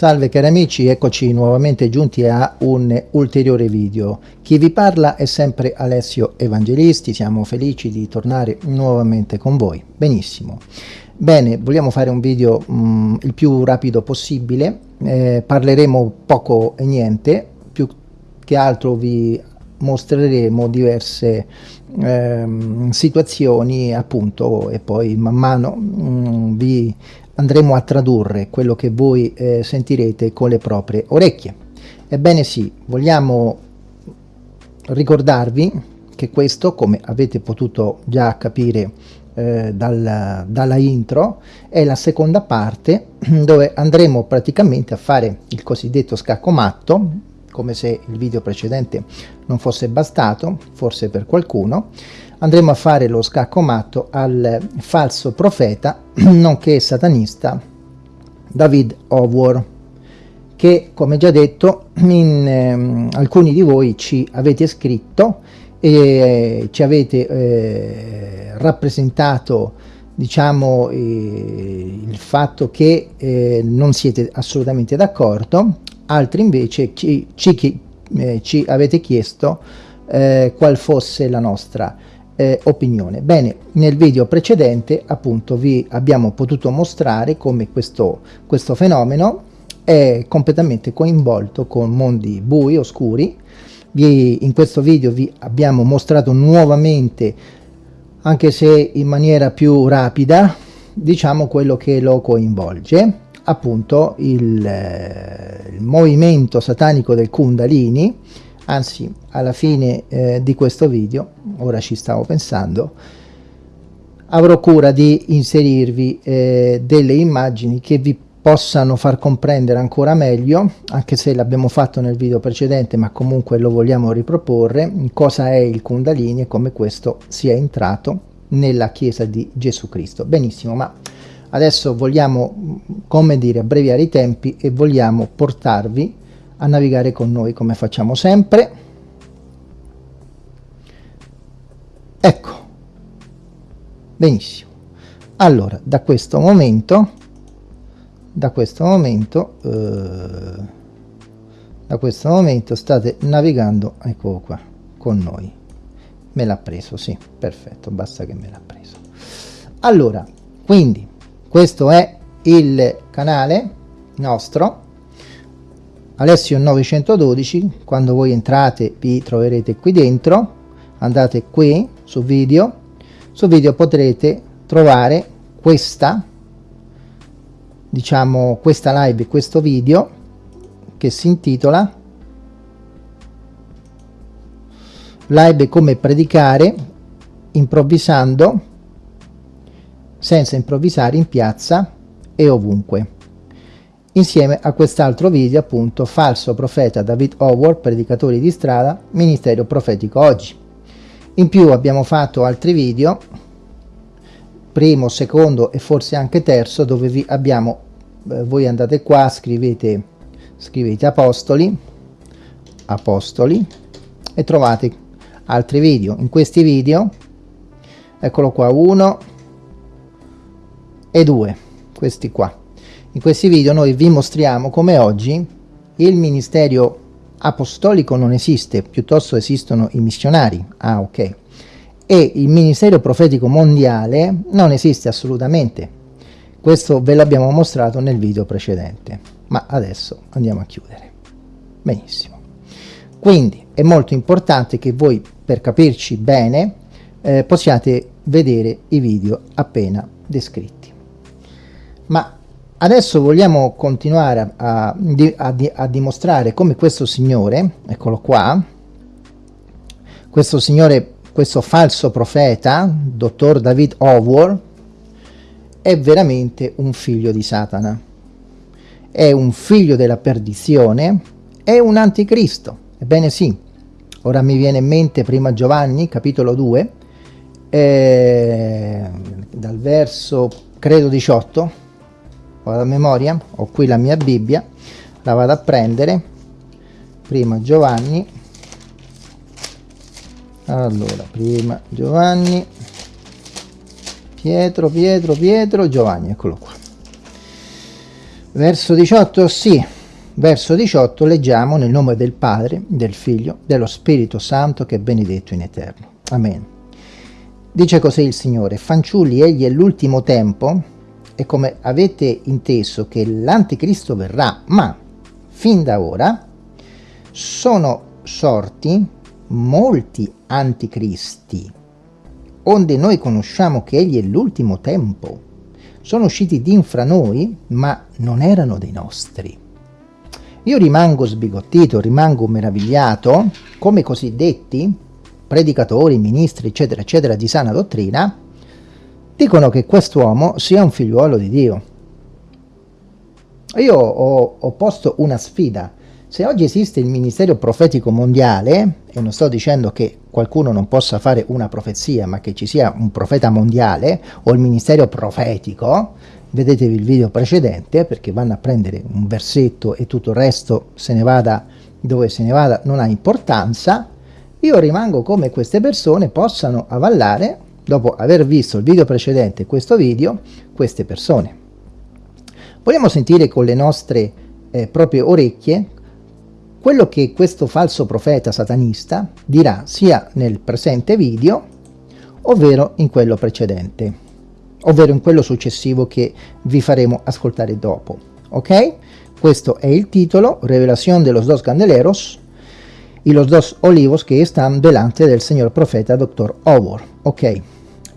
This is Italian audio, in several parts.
Salve cari amici, eccoci nuovamente giunti a un ulteriore video. Chi vi parla è sempre Alessio Evangelisti, siamo felici di tornare nuovamente con voi. Benissimo. Bene, vogliamo fare un video mh, il più rapido possibile, eh, parleremo poco e niente, più che altro vi mostreremo diverse ehm, situazioni appunto e poi man mano mh, vi andremo a tradurre quello che voi eh, sentirete con le proprie orecchie. Ebbene sì, vogliamo ricordarvi che questo, come avete potuto già capire eh, dal, dalla intro, è la seconda parte dove andremo praticamente a fare il cosiddetto scacco matto, come se il video precedente non fosse bastato, forse per qualcuno, andremo a fare lo scacco matto al falso profeta, nonché satanista, David Howard, che come già detto in, eh, alcuni di voi ci avete scritto e ci avete eh, rappresentato diciamo eh, il fatto che eh, non siete assolutamente d'accordo. Altri invece ci, ci, eh, ci avete chiesto eh, qual fosse la nostra eh, opinione. Bene, nel video precedente appunto vi abbiamo potuto mostrare come questo, questo fenomeno è completamente coinvolto con mondi bui, oscuri. Vi, in questo video vi abbiamo mostrato nuovamente, anche se in maniera più rapida, diciamo quello che lo coinvolge, appunto il, eh, il movimento satanico del Kundalini, anzi alla fine eh, di questo video ora ci stavo pensando avrò cura di inserirvi eh, delle immagini che vi possano far comprendere ancora meglio, anche se l'abbiamo fatto nel video precedente, ma comunque lo vogliamo riproporre, cosa è il Kundalini e come questo sia entrato nella Chiesa di Gesù Cristo. Benissimo, ma adesso vogliamo, come dire, abbreviare i tempi e vogliamo portarvi a navigare con noi come facciamo sempre. Ecco, benissimo. Allora, da questo momento da questo momento eh, da questo momento state navigando ecco qua con noi me l'ha preso sì perfetto basta che me l'ha preso allora quindi questo è il canale nostro Alessio 912 quando voi entrate vi troverete qui dentro andate qui su video su video potrete trovare questa diciamo questa live questo video che si intitola live come predicare improvvisando senza improvvisare in piazza e ovunque insieme a quest'altro video appunto falso profeta David Howard predicatori di strada ministero profetico oggi. In più abbiamo fatto altri video primo, secondo e forse anche terzo dove vi abbiamo eh, voi andate qua scrivete scrivete apostoli apostoli e trovate altri video. In questi video eccolo qua uno e due questi qua in questi video noi vi mostriamo come oggi il ministero apostolico non esiste piuttosto esistono i missionari ah ok e il ministero profetico mondiale non esiste assolutamente. Questo ve l'abbiamo mostrato nel video precedente, ma adesso andiamo a chiudere. Benissimo. Quindi è molto importante che voi, per capirci bene, eh, possiate vedere i video appena descritti. Ma adesso vogliamo continuare a, a, a, dimostrare come questo signore, eccolo qua, questo signore questo falso profeta, dottor David Howard, è veramente un figlio di Satana. È un figlio della perdizione, è un anticristo. Ebbene sì, ora mi viene in mente prima Giovanni, capitolo 2, eh, dal verso, credo 18, vado a memoria, ho qui la mia Bibbia, la vado a prendere, prima Giovanni, allora prima Giovanni. Pietro Pietro Pietro Giovanni eccolo qua. Verso 18 sì verso 18 leggiamo nel nome del Padre del Figlio dello Spirito Santo che è benedetto in eterno. Amen. Dice così il Signore fanciulli egli è l'ultimo tempo e come avete inteso che l'anticristo verrà ma fin da ora sono sorti molti anticristi, onde noi conosciamo che egli è l'ultimo tempo. Sono usciti din fra noi, ma non erano dei nostri. Io rimango sbigottito, rimango meravigliato, come cosiddetti predicatori, ministri, eccetera, eccetera, di sana dottrina, dicono che quest'uomo sia un figliuolo di Dio. Io ho, ho posto una sfida se oggi esiste il ministero profetico mondiale, e non sto dicendo che qualcuno non possa fare una profezia, ma che ci sia un profeta mondiale, o il ministero profetico, vedetevi il video precedente, perché vanno a prendere un versetto e tutto il resto se ne vada dove se ne vada non ha importanza, io rimango come queste persone possano avallare, dopo aver visto il video precedente questo video, queste persone. Vogliamo sentire con le nostre eh, proprie orecchie quello che questo falso profeta satanista dirà sia nel presente video, ovvero in quello precedente, ovvero in quello successivo che vi faremo ascoltare dopo. Ok? Questo è il titolo, Revelación de los dos candeleros y los dos olivos que están delante del signor profeta Dr. Howard. Ok?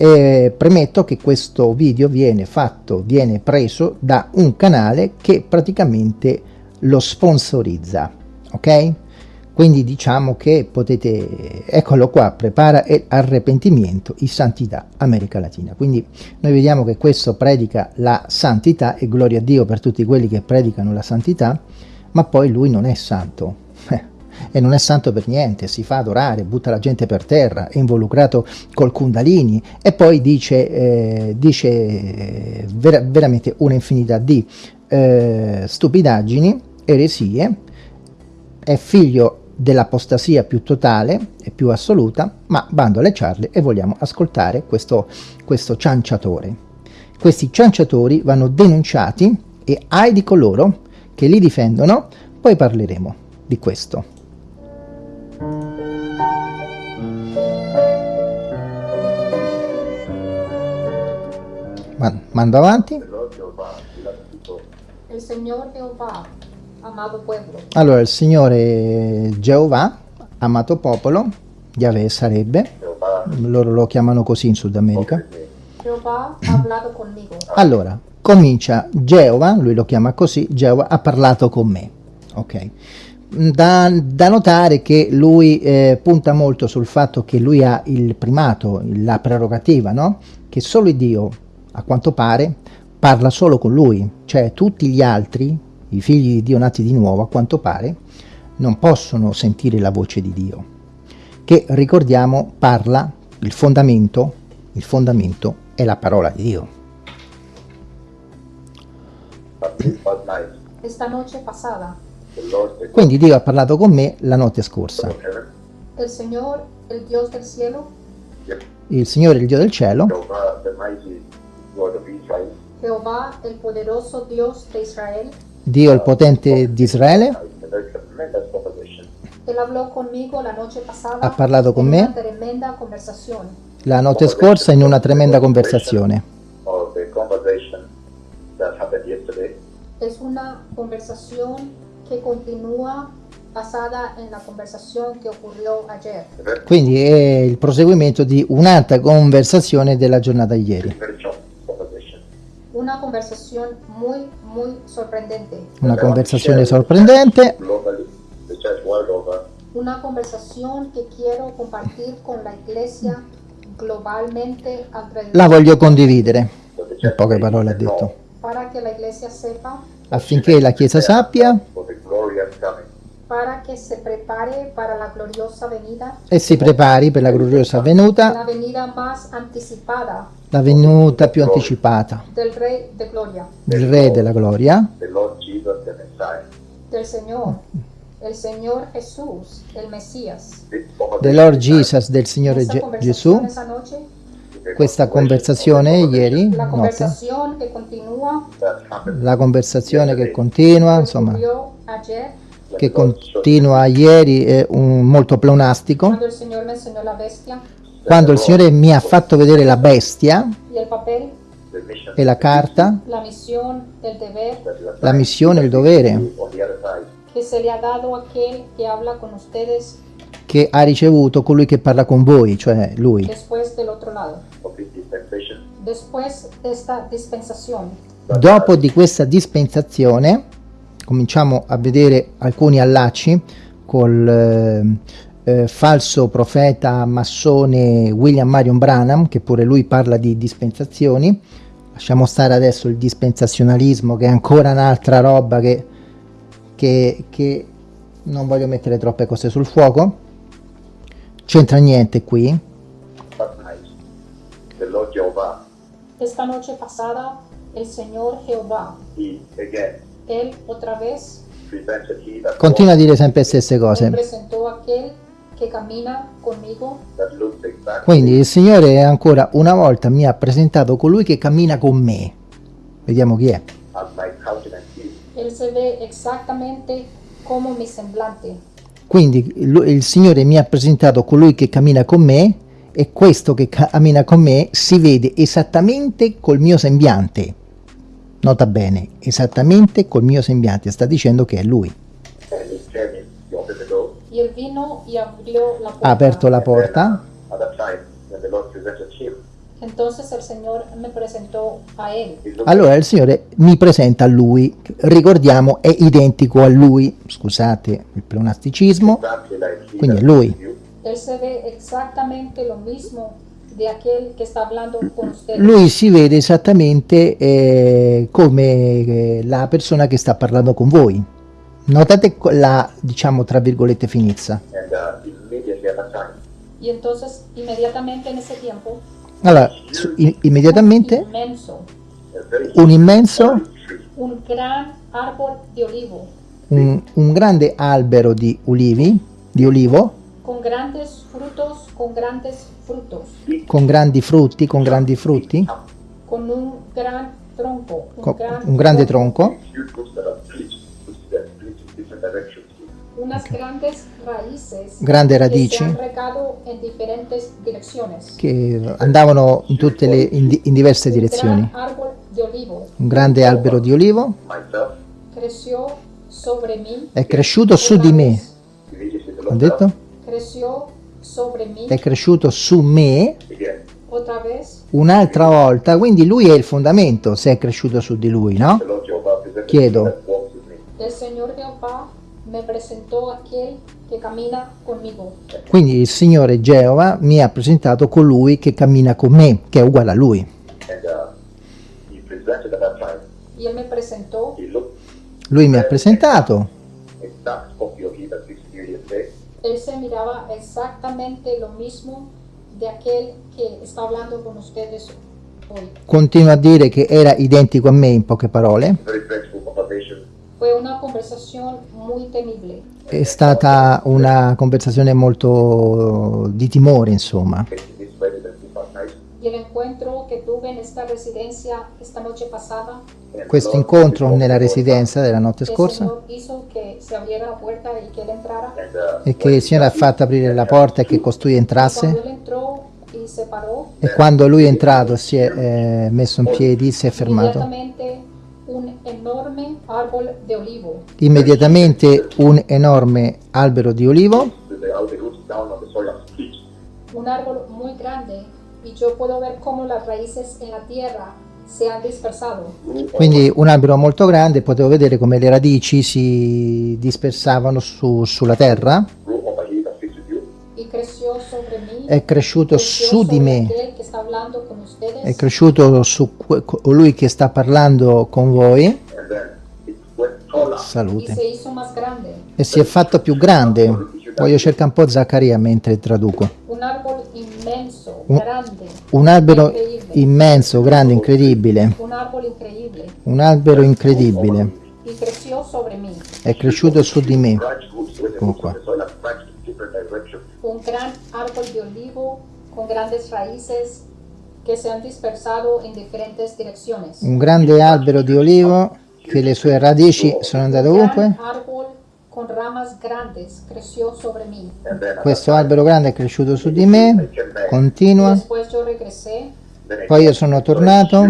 E premetto che questo video viene fatto, viene preso da un canale che praticamente lo sponsorizza ok? Quindi diciamo che potete, eccolo qua, prepara e arrepentimento in santità America Latina. Quindi noi vediamo che questo predica la santità e gloria a Dio per tutti quelli che predicano la santità, ma poi lui non è santo. E non è santo per niente, si fa adorare, butta la gente per terra, è involucrato col Kundalini e poi dice, eh, dice eh, ver veramente un'infinità di eh, stupidaggini, eresie, è figlio dell'apostasia più totale e più assoluta, ma bando alle ciarle e vogliamo ascoltare questo, questo cianciatore. Questi cianciatori vanno denunciati e ai di coloro che li difendono, poi parleremo di questo. Mando avanti. El Señor Jehová, amado pueblo, Allora, il Signore Geova, amato popolo, Yahweh sarebbe, loro lo chiamano così in Sud America. Allora, comincia Geova, lui lo chiama così, Geova ha parlato con me. Ok. Da, da notare che lui eh, punta molto sul fatto che lui ha il primato, la prerogativa, no? Che solo Dio, a quanto pare, parla solo con lui, cioè tutti gli altri, i figli di Dio nati di nuovo, a quanto pare, non possono sentire la voce di Dio, che ricordiamo parla, il fondamento, il fondamento è la parola di Dio. Esta noche pasada, Quindi Dio ha parlato con me la notte scorsa. el Señor, el Dios del cielo, Il Signore, il Dio del cielo, Jehová, el poderoso Dios de Israel, Dio il potente di Israele, Ha parlato con me. la notte scorsa in una tremenda conversazione. Es una conversación que continúa basada en la conversación que ocurrió ayer. Quindi è il proseguimento di un'altra conversazione della giornata di ieri. Una conversación muy, muy sorprendente. Una conversazione sorprendente, Una conversación que quiero compartir con la iglesia globalmente alrededor. La voglio condividere, in poche parole ha detto, para que la iglesia sepa, affinché la Chiesa sappia for the glorious coming. para que se prepare para la gloriosa venida, e si prepari per la gloriosa venuta, la venida más anticipada la venuta più anticipata del Rey de Gloria, del Re della Gloria, The Lord Jesus, the Messiah. del Señor, el Señor Jesús, el Mesías. This conversation del Lord Jesus, del Signore Gesù. Questa conversazione ieri, la continúa, that happened la conversazione che continua, insomma, che continua ieri è un, molto pleonastico. Quando il Signore mi ha fatto vedere la bestia e la carta, la missione, il dovere. Che ha ricevuto colui che parla con voi, cioè Lui. Dopo di questa dispensazione cominciamo a vedere alcuni allacci col eh, eh, falso profeta massone William Marion Branham, che pure lui parla di dispensazioni. Lasciamo stare adesso il dispensazionalismo, che è ancora un'altra roba che, che, che non voglio mettere troppe cose sul fuoco. C'entra niente qui. Esta noche pasada, el Señor Jehová, he again Él otra vez presented he that Continua a dire sempre le stesse me cose. presentó a aquel que camina conmigo, walked, that looked exactly Quindi il Signore ancora una volta mi ha presentato colui che cammina con me. Vediamo chi è. as my countenance is. Él se ve exactamente como mi semblante. Quindi il, il Signore mi ha presentato colui che cammina con me e questo che cammina con me si vede esattamente col mio sembiante. Nota bene, esattamente col mio sembiante. Sta dicendo che è lui. Ha aperto la porta. Allora il Signore mi presenta a lui, ricordiamo è identico a lui, scusate il pleonasticismo, Quindi that lui. Él se ve exactamente lo mismo de aquel que está hablando con ustedes. lui si vede esattamente eh, come eh, la persona che sta parlando con voi. Notate la, diciamo, tra virgolette finizza. And uh, Y entonces inmediatamente en ese tiempo, Allora, su- i- immediatamente very un immenso, un gran árbol de olivo, un, un grande albero di ulivi, di olivo, con grandes frutos, con grandes frutos, con grandi frutti, con grandi frutti, con un gran tronco, un, con gran un grande tronco, unas grandes raíces Grandi que radici. che andavano in tutte le in, di- in diverse Un direzioni. olivo. Un grande albero di olivo. È cresciuto su di me. Ho detto? Creció sobre mí È cresciuto su me again. otra vez. un'altra volta, quindi lui è il fondamento se è cresciuto su di lui, no? Chiedo. Quindi il Signore Geova mi ha presentato colui che cammina con me, che è uguale a lui. Presentó he looked Lui mi ha presentato, exact copy of he that speaks to you yesterday. Él se miraba exactamente lo mismo de aquel que está hablando con ustedes hoy. continua a dire che era identico a me in poche parole. Fue una conversación muy temible. è stata una conversazione molto di timore, insomma. Y el encuentro que tuve en esta residencia esta noche pasada, Questo incontro nella residenza della notte scorsa. Señor hizo que se abriera la puerta y que él entrara. And, e che il Signore ha fatto aprire la porta e che costui Cuando entrasse él entró y se paró, e quando lui è entrato si è eh, messo in piedi, si è fermato. inmediatamente un enorme árbol de olivo. Immediatamente un enorme albero di olivo. Un árbol muy grande y yo puedo ver cómo las raíces en la tierra se han dispersado. Quindi un albero molto grande, potevo vedere come le radici si dispersavano su- sulla terra, è cresciuto su di me, è cresciuto su colui che sta parlando con voi, salute, e si è fatto più grande. Voglio cercare un po' Zaccaria mentre traduco. Un árbol inmenso, Un- grande. Un albero immenso, grande, incredibile, Un árbol increíble. un albero incredibile, è cresciuto su di me. In directions. Un gran árbol de olivo con grandes raíces que se han dispersado en diferentes direcciones. Un grande albero di olivo che le sue radici sono andate Un ovunque. gran árbol con ramas grandes creció sobre mí. Questo albero grande è cresciuto su di me, continua. Poi io sono tornato.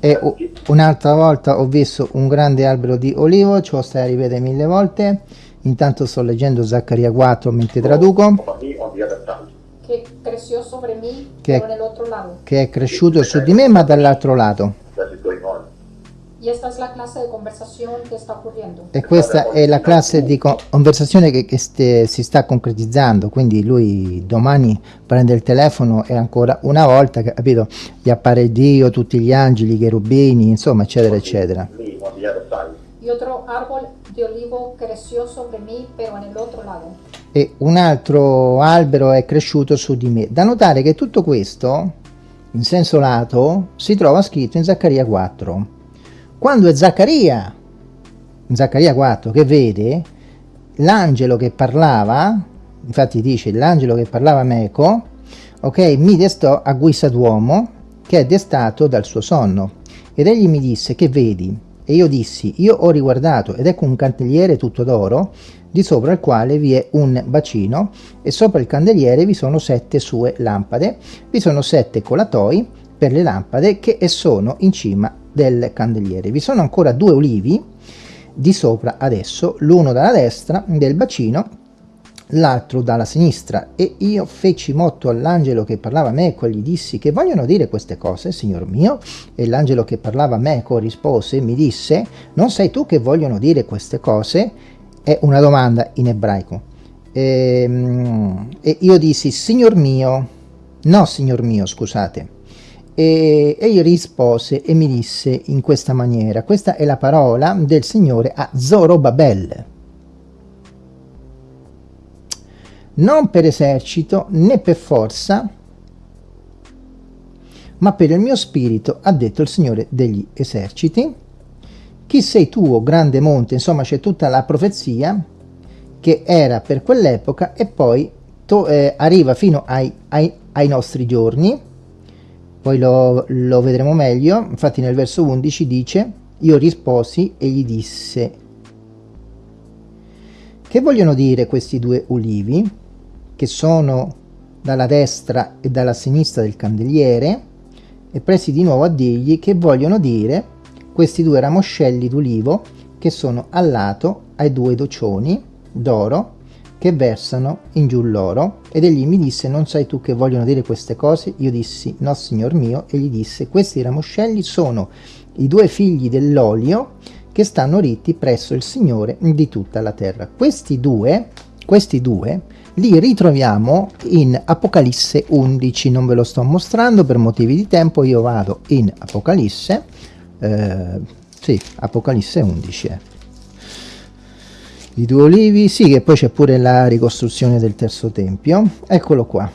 E un'altra volta ho visto un grande albero di olivo, ce lo stai a ripetere mille volte. Intanto sto leggendo Zaccaria 4 mentre traduco, che è cresciuto su di me ma dall'altro lato. That is going on. Y esta es la clase de conversación que está ocurriendo. E questa è la classe di co- conversazione che, che ste- si sta concretizzando, quindi lui domani prende il telefono e ancora una volta, capito, gli appare Dio, tutti gli angeli, i cherubini, insomma, eccetera, eccetera. E un altro albero è cresciuto su di me. Da notare che tutto questo, in senso lato, si trova scritto in Zaccaria 4. Quando è Zaccaria, Zaccaria 4, che vede l'angelo che parlava, infatti dice l'angelo che parlava meco, ok, mi destò a guisa d'uomo che è destato dal suo sonno. Ed egli mi disse, che vedi? E io dissi, io ho riguardato ed ecco un candeliere tutto d'oro, di sopra il quale vi è un bacino e sopra il candeliere vi sono sette sue lampade, vi sono sette colatoi per le lampade che sono in cima del candeliere. Vi sono ancora due olivi di sopra adesso, l'uno dalla destra del bacino l'altro dalla sinistra. E io feci motto all'angelo che parlava meco e gli dissi che vogliono dire queste cose signor mio. E l'angelo che parlava meco rispose mi disse non sai tu che vogliono dire queste cose? È una domanda in ebraico. E, ehm, e io dissi signor mio. No signor mio scusate e egli rispose e mi disse in questa maniera questa è la parola del signore a Zorobabel non per esercito né per forza, ma per il mio spirito, ha detto il Signore degli eserciti. Chi sei tu, o grande monte? Insomma, c'è tutta la profezia che era per quell'epoca e poi eh, arriva fino ai, ai, ai, nostri giorni. Poi lo, lo vedremo meglio. Infatti nel verso 11 dice, io risposi e gli disse, che vogliono dire questi due ulivi? che sono dalla destra e dalla sinistra del candeliere e presi di nuovo a dirgli che vogliono dire questi due ramoscelli d'ulivo che sono al lato ai due docioni d'oro che versano in giù l'oro. Ed egli mi disse non sai tu che vogliono dire queste cose? Io dissi no signor mio. E gli disse questi ramoscelli sono i due figli dell'olio che stanno ritti presso il Signore di tutta la terra. Questi due questi due li ritroviamo in Apocalisse 11, non ve lo sto mostrando per motivi di tempo, io vado in Apocalisse, eh, sì, Apocalisse 11 eh. I due olivi, sì, che poi c'è pure la ricostruzione del terzo tempio, eccolo qua.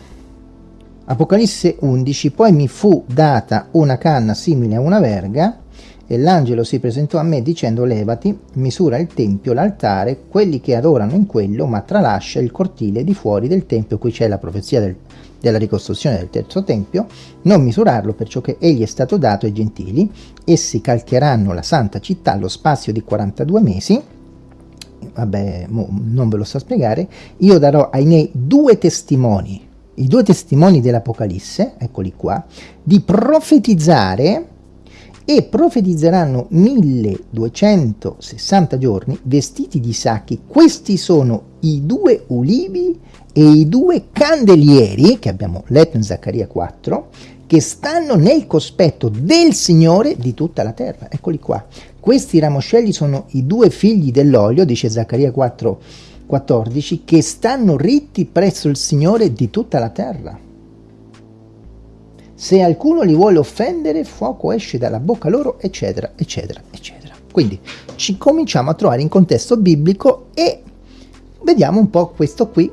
Apocalisse 11, poi mi fu data una canna simile a una verga, e l'angelo si presentò a me dicendo levati, misura il tempio, l'altare, quelli che adorano in quello, ma tralascia il cortile di fuori del tempio, qui c'è la profezia del, della ricostruzione del terzo tempio, non misurarlo perciò che egli è stato dato ai gentili, essi calcheranno la santa città allo spazio di 42 mesi, vabbè, non ve lo so spiegare, io darò ai miei due testimoni, i due testimoni dell'Apocalisse, eccoli qua, di profetizzare e profetizzeranno 1260 giorni vestiti di sacchi. Questi sono i due ulivi e i due candelieri che abbiamo letto in Zaccaria 4 che stanno nel cospetto del Signore di tutta la terra. Eccoli qua. Questi ramoscelli sono i due figli dell'olio, dice Zaccaria 4, 14, che stanno ritti presso il Signore di tutta la terra. Se alcuno li vuole offendere, fuoco esce dalla bocca loro, eccetera, eccetera, eccetera. Quindi ci cominciamo a trovare in contesto biblico e vediamo un po' questo qui,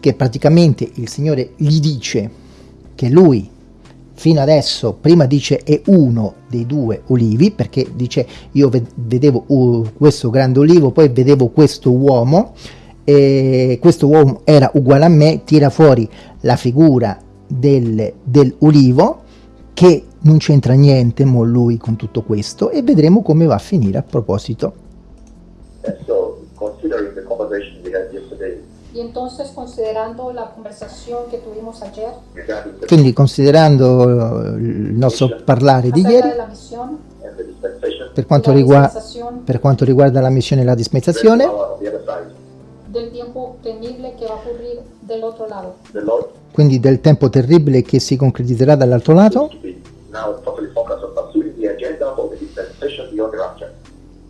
che praticamente il Signore gli dice che lui fino adesso prima dice è uno dei due olivi perché dice io vedevo uh, questo grande olivo poi vedevo questo uomo e questo uomo era uguale a me tira fuori la figura del, dell'ulivo che non c'entra niente mo lui con tutto questo e vedremo come va a finire a proposito. Y entonces considerando la conversación que tuvimos ayer, quindi considerando il nostro parlare di ieri, per quanto, riguarda, per quanto riguarda la missione e la dispensazione, del tempo terribile che va a ocurrir dell'altro lato. Quindi del tempo terribile che si concretizzerà dall'altro lato.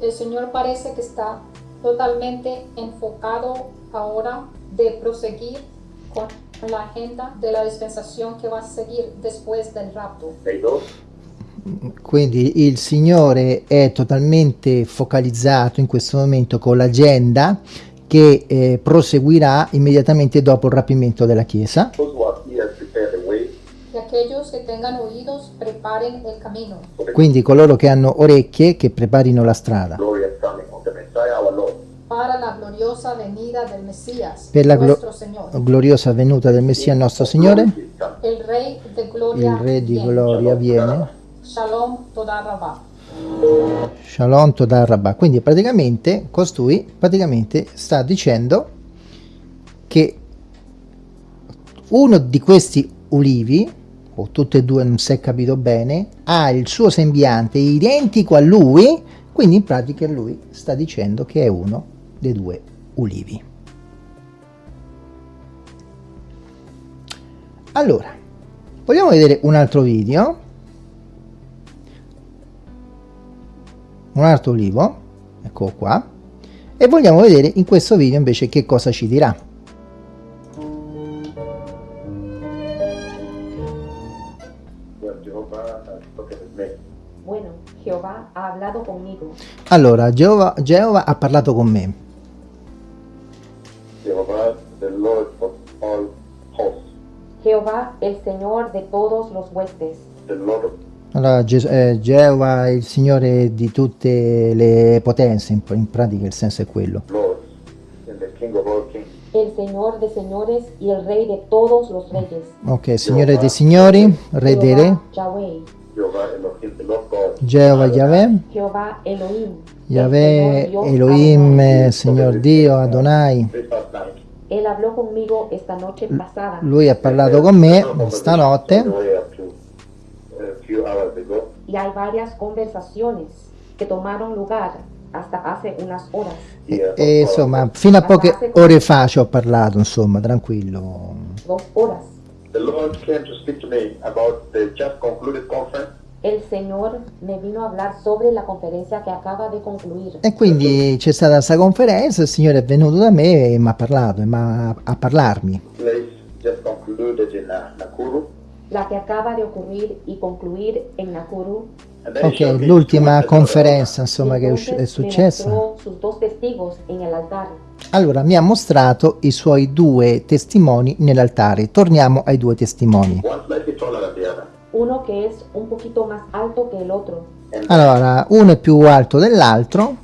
Il Signore parece che sta totalmente enfocato ora de proseguir con la agenda de la dispensación que va a seguir después del rapto. Quindi il Signore è totalmente focalizzato in questo momento con l'agenda che eh, proseguirà immediatamente dopo il rapimento della Chiesa. Quindi coloro che hanno orecchie che preparino la strada. Per la glo gloriosa venuta del Messia nostro Signore. Il Re, Il Re di gloria viene. Shalom Todarabah. Shalom Todarabah. Quindi praticamente costui praticamente sta dicendo che uno di questi ulivi, o tutti e due non si è capito bene, ha il suo sembiante identico a lui, quindi in pratica lui sta dicendo che è uno dei due ulivi. allora vogliamo vedere un altro video. Un altro olivo ecco qua. E vogliamo vedere in questo video invece che cosa ci dirà. Allora Geova, Geova ha parlato con me Jehovah, the Lord of all hosts, Jehová, el Señor de todos los huestes. the Lord of allora Ges- eh, Geova è il signore di tutte le potenze in, in pratica il senso è quello lords, and the King of all kings. El Señor de señores y el Rey de todos los reyes. ok signore dei signori re dei re Jehová. Jehovah Elohim. Geova Yahweh Jehová Elohim. Yahweh Señor Dios Elohim Adonai. Signor Dio Adonai This past night. Él habló conmigo esta noche pasada. lui ha parlato con me stanotte On the way up to a few hours ago. Y hay varias conversaciones que tomaron lugar hasta hace unas horas. Here, e insomma fino a poche ore fa ci ho parlato insomma tranquillo the Lord came to speak to me about the just concluded conference El Señor me vino a hablar sobre la conferencia que acaba de concluir. e quindi c'è stata questa conferenza il signore è venuto da me e mi ha parlato e m'ha- a parlarmi in. La que acaba de ocurrir y concluir en Nakuru. Ok l'ultima conferenza insomma che è, successa allora mi ha mostrato i suoi due testimoni nell'altare torniamo ai due testimoni Uno que es un poquito más alto que el otro. Allora uno è più alto dell'altro?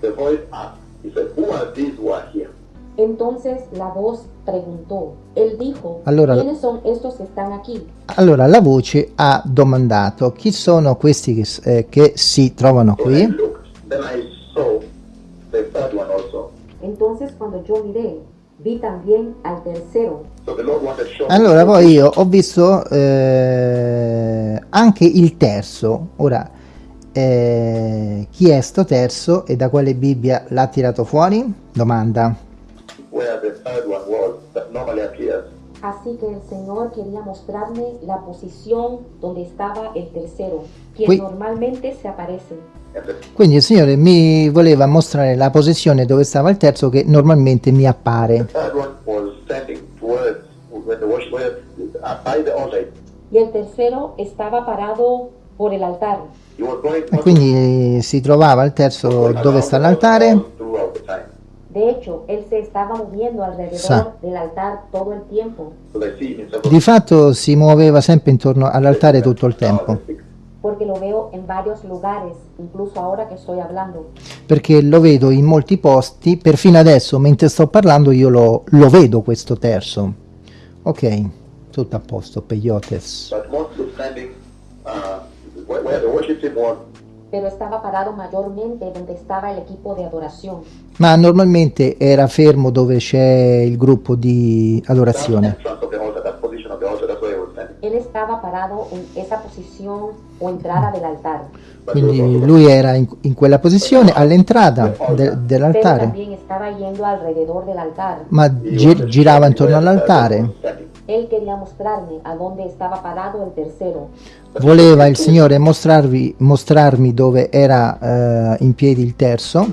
Entonces la voz preguntó. Él dijo, Allora- ¿quiénes son estos que están aquí? allora la voce ha domandato chi sono questi che, eh, che si trovano qui looked. Then I saw the third one also. Entonces cuando yo miré, vi también al tercero. So the Lord wanted to show me Allora, poi io ho visto eh, anche il terzo. Ora, eh, chi è sto terzo e da quale Bibbia l'ha tirato fuori? Domanda. where the third one was that normally appears. Así que el Señor quería mostrarme la posición donde estaba el tercero, Qui- normalmente se aparece. Quindi il Signore mi voleva mostrare la posizione dove stava il terzo che normalmente mi appare. uh. Y el tercero estaba parado por el altar. E quindi si trovava il terzo dove sta l'altare. De hecho, él se estaba moviendo alrededor Sa. del altar todo el tiempo, Di fatto si muoveva sempre intorno all'altare tutto il tempo. Porque lo veo en varios lugares, incluso ahora que estoy hablando. Perché lo vedo in molti posti, perfino adesso mentre sto parlando io lo, lo vedo questo terzo. Ok, tutto a posto, peyotes. Uh, where, where. Pero estaba parado mayormente donde estaba el equipo de adoración. Ma normalmente era fermo dove c'è il gruppo di adorazione. Él estaba parado en esa posición o entrada del altar, But he was Quindi lui era in, in quella posizione all'entrata de- pero dell'altare, también estaba yendo alrededor del altar. ma he gi- wanted to girava intorno all'altare. Voleva il Signore mostrarvi, mostrarmi dove era eh, in piedi il terzo,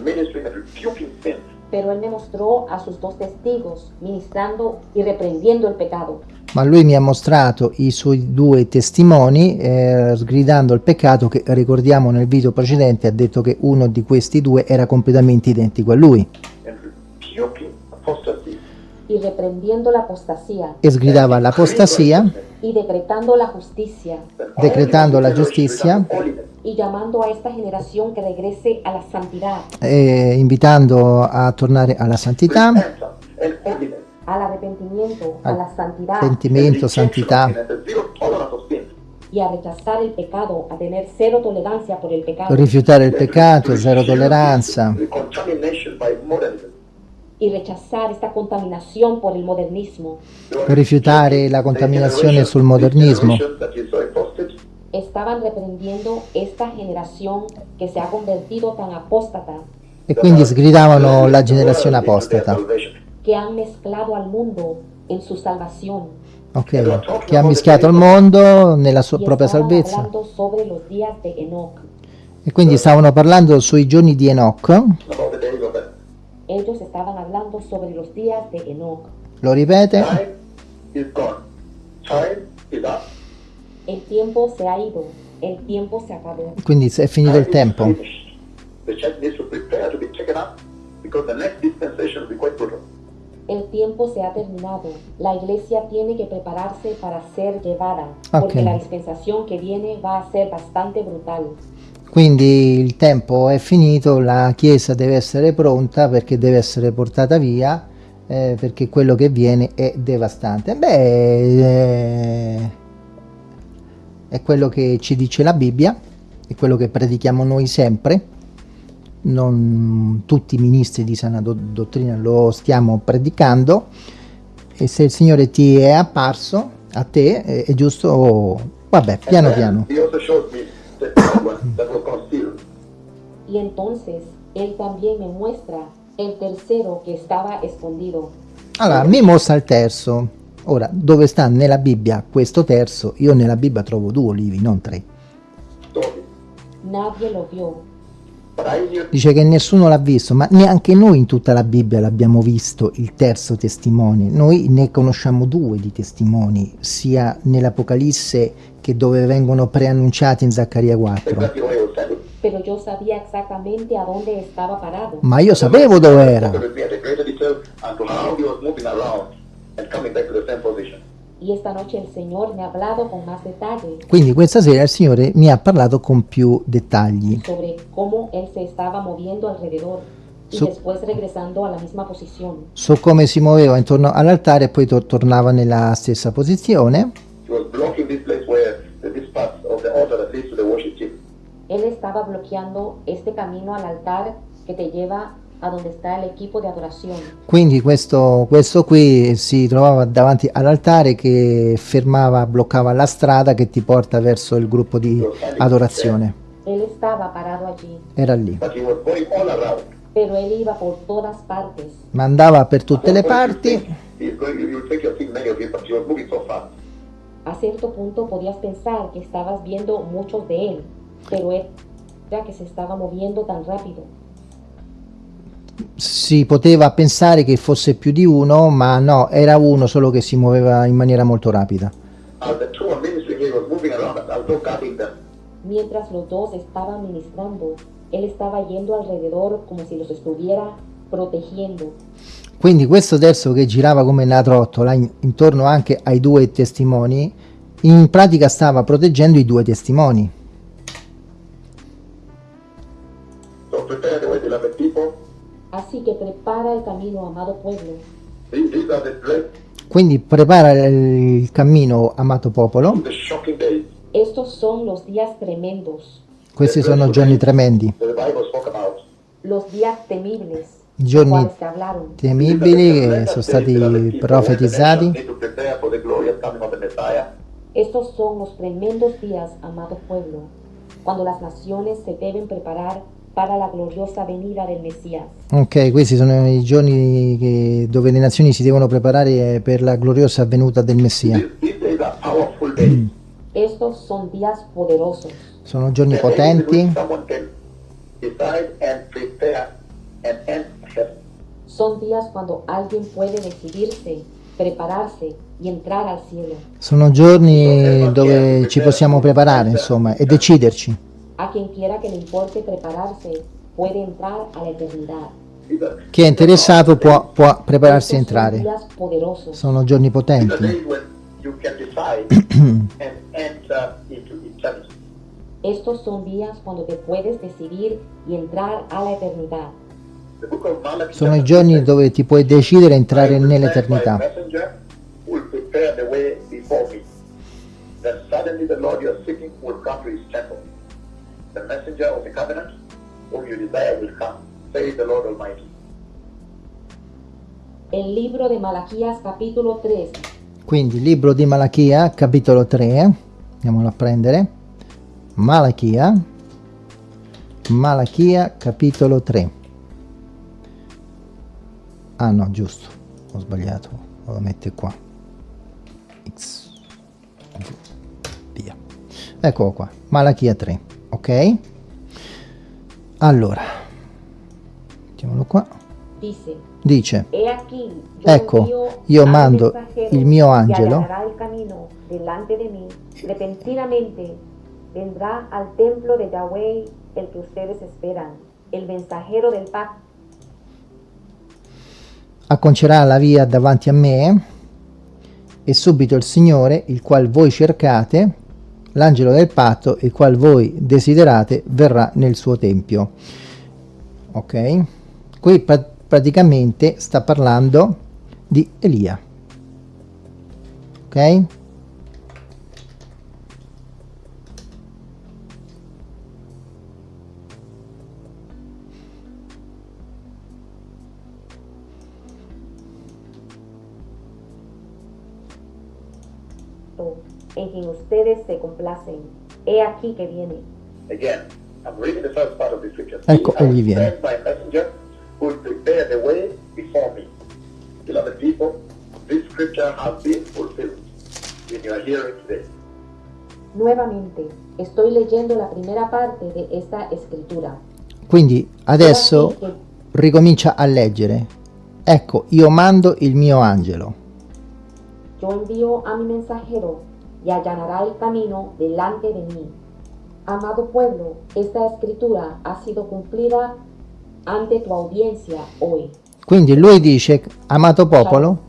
pero él me mostró a sus dos testigos, ministrando y reprendiendo el pecado. Ma lui mi ha mostrato i suoi due testimoni eh, sgridando il peccato che ricordiamo nel video precedente ha detto che uno di questi due era completamente identico a lui. Y reprendiendo la apostasía. E sgridava l'apostasia. Y decretando la justicia. Decretando la giustizia. y llamando a esta generación que regrese a la santidad, eh, invitando a tornare alla santità and holiness, al arrepentimiento, a Al la santidad. pentimento, santità zero y a rechazar el pecado, a tener cero tolerancia por el pecado. Rifiutare il peccato zero tolleranza y rechazar esta contaminación por el modernismo. rifiutare la contaminazione sul modernismo. Estaban reprendiendo esta generación que se ha convertido tan apóstata, e quindi sgridavano la generazione apostata que han mezclado al mundo en su salvación. ok, che ha mischiato il mondo nella sua y propria estaban salvezza. hablando sobre los días de Enoch. E quindi stavano parlando sui giorni di Enoch, about the days of the Ellos estaban hablando sobre los días de Enoch. lo ripete, time is gone. Time is up. El tiempo se ha ido, el tiempo se acabó. quindi è finito il tempo. The church needs to prepare to be taken up because the next dispensation will be quite brutal. El tiempo se ha terminado. La iglesia tiene que prepararse para ser llevada, porque Ok. la dispensación que viene va a ser bastante brutal. Quindi il tempo è finito, la Chiesa deve essere pronta perché deve essere portata via, eh, perché quello che viene è devastante. Beh, eh, è quello che ci dice la Bibbia, è quello che predichiamo noi sempre. Non tutti i ministri di sana do- dottrina lo stiamo predicando e se il Signore ti è apparso a te è, è giusto, vabbè, piano And then piano. That was concealed. Y entonces Él también me muestra el tercero que estaba escondido. Allora, mi mostra il terzo. Ora, dove sta nella Bibbia questo terzo? Io nella Bibbia trovo due olivi, non tre. Nadie lo vio, Dice che nessuno l'ha visto, ma neanche noi in tutta la Bibbia l'abbiamo visto il terzo testimone. Noi ne conosciamo due di testimoni, sia nell'Apocalisse che dove vengono preannunciati in Zaccaria 4. exactly where he was standing. pero yo sabía exactamente a dónde estaba parado. Ma io sapevo dove era. To to. Y esta noche el Señor me ha hablado con más detalle Quindi questa sera il Signore mi ha parlato con più dettagli. sobre cómo Él se estaba moviendo alrededor y Su- después regresando a la misma posición. su come si muoveva intorno all'altare e poi tor- tornava nella stessa posizione. He was blocking this place where the, this part of the altar that leads to the worship team. Él estaba bloqueando este camino al altar que te lleva a donde está el equipo de adoración. Quindi questo, questo qui si trovava davanti all'altare che fermava, bloccava la strada che ti porta verso il gruppo di adorazione. Él estaba parado allí, Era lì. Pero Él iba por todas partes. Ma andava per tutte le parti. A cierto punto podías pensar que estabas viendo muchos de Él, pero Él ya que se estaba moviendo tan rápido. Si poteva pensare che fosse più di uno, ma no, era uno solo che si muoveva in maniera molto rapida. Mientras los dos estaban ministrando, Él estaba yendo alrededor como si los estuviera protegiendo. Quindi questo terzo che girava come una trottola in- intorno anche ai due testimoni, in pratica stava proteggendo i due testimoni. Así que prepara el camino, amado pueblo. Quindi prepara il cammino, amato popolo. Estos son los días tremendos, Questi sono giorni tremendi, los días temibles, giorni temibili che sono stati profetizzati. Estos son los tremendos días, amado pueblo, cuando las naciones se deben preparar para la gloriosa venida del Mesías. Ok, questi sono i giorni che- dove le nazioni si devono preparare per la gloriosa venuta del Messia. Estos son días poderosos. Sono giorni potenti. Son días cuando alguien puede decidirse, prepararse y entrar al cielo. sono giorni dove ci possiamo preparare, insomma, e deciderci. A quien quiera que le importe prepararse, puede entrar a la eternidad. Chi è interessato può, può prepararsi a entrare. días poderosos. Sono giorni potenti. Estos son días cuando te puedes decidir y entrar a la eternidad. Sono i giorni dove ti puoi decidere a entrare nell'eternità. suddenly the Lord you are seeking will come to his temple. The messenger of the covenant whom you desire will come, says the Lord Almighty. El libro de Malaquías capítulo 3, Quindi, libro di Malachia, capitolo 3, andiamolo a prendere. Malachia, Malachia, capitolo 3. Ah no, giusto, ho sbagliato, lo metto qua. X. Via. Eccolo qua. Malachia 3 ok? Allora. Mettiamolo qua. Dice, Ecco, io mando il mio angelo. vendrá al templo de Yahweh el que ustedes esperan, el mensajero del pacto. acconcerà la via davanti a me e subito il Signore, il qual voi cercate, l'angelo del patto, il qual voi desiderate, verrà nel suo tempio. Ok? Qui pra- praticamente sta parlando di Elia. Ok? En quien ustedes se complacen. He aquí que viene. Again, I'm reading the first part of the scripture. Egli viene. my messenger will prepare the way before me. Beloved people, this scripture has been fulfilled in your hearing today. Nuevamente, estoy leyendo la primera parte de esta escritura. Quindi adesso aquí ricomincia a leggere. Ecco, io mando il mio angelo. yo envío a mi mensajero y allanará el camino delante de mí. Amado pueblo, esta escritura ha sido cumplida ante tu audiencia hoy. Quindi lui dice, amato popolo,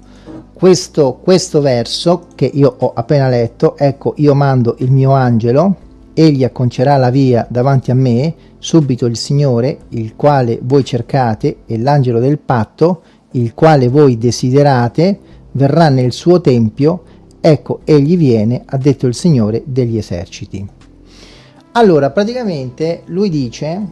questo, questo verso che io ho appena letto, ecco, io mando il mio angelo, egli acconcerà la via davanti a me, subito il Signore, il quale voi cercate, e l'angelo del patto, il quale voi desiderate, verrà nel suo tempio, ecco, egli viene, ha detto il Signore degli eserciti. Allora, praticamente lui dice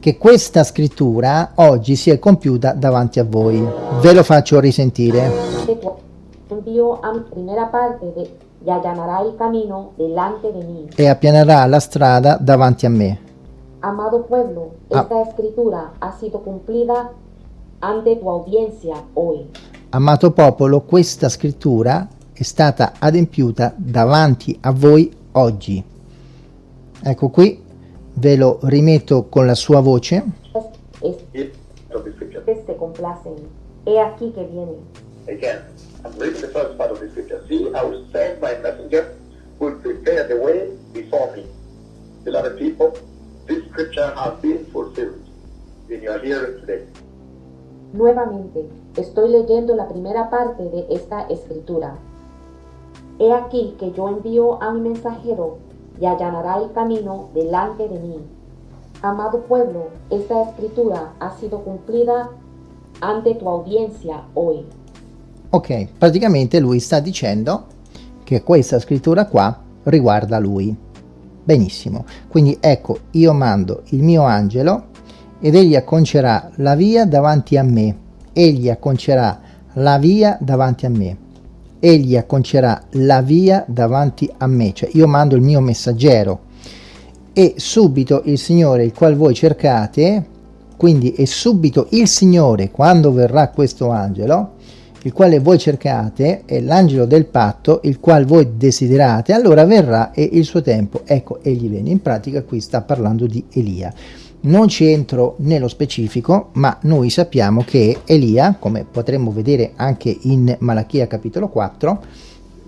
che questa scrittura oggi si è compiuta davanti a voi. Ve lo faccio risentire. De tu envío a mi primera parte de, y allanará el camino delante de mí. E appianerà la strada davanti a me. Amado pueblo, Ah. esta escritura ha sido cumplida ante tu audiencia hoy. Amato popolo, questa scrittura è stata adempiuta davanti a voi oggi. Ecco qui, ve lo rimetto con la sua voce. Es- Here of the scripture. Estos se complacen. He aquí que viene. Again, I'm reading the first part of the scripture. See, I will send my messenger who will prepare the way before me. Beloved people, this scripture has been fulfilled in your hearing today. Nuevamente, estoy leyendo la primera parte de esta escritura. He aquí que yo envío a mi mensajero y allanará el camino delante de mí. Amado pueblo, esta escritura ha sido cumplida ante tu audiencia hoy. Ok, praticamente lui sta dicendo che questa scrittura qua riguarda lui. Benissimo, quindi ecco, io mando il mio angelo ed egli acconcerà la via davanti a me. Egli acconcerà la via davanti a me. Egli acconcerà la via davanti a me. Cioè io mando il mio messaggero e subito il Signore il qual voi cercate, quindi è subito il Signore quando verrà questo angelo, il quale voi cercate, è l'angelo del patto, il qual voi desiderate, allora verrà e il suo tempo, ecco, egli viene. In pratica qui sta parlando di Elia. Non ci entro nello specifico, ma noi sappiamo che Elia, come potremmo vedere anche in Malachia capitolo 4,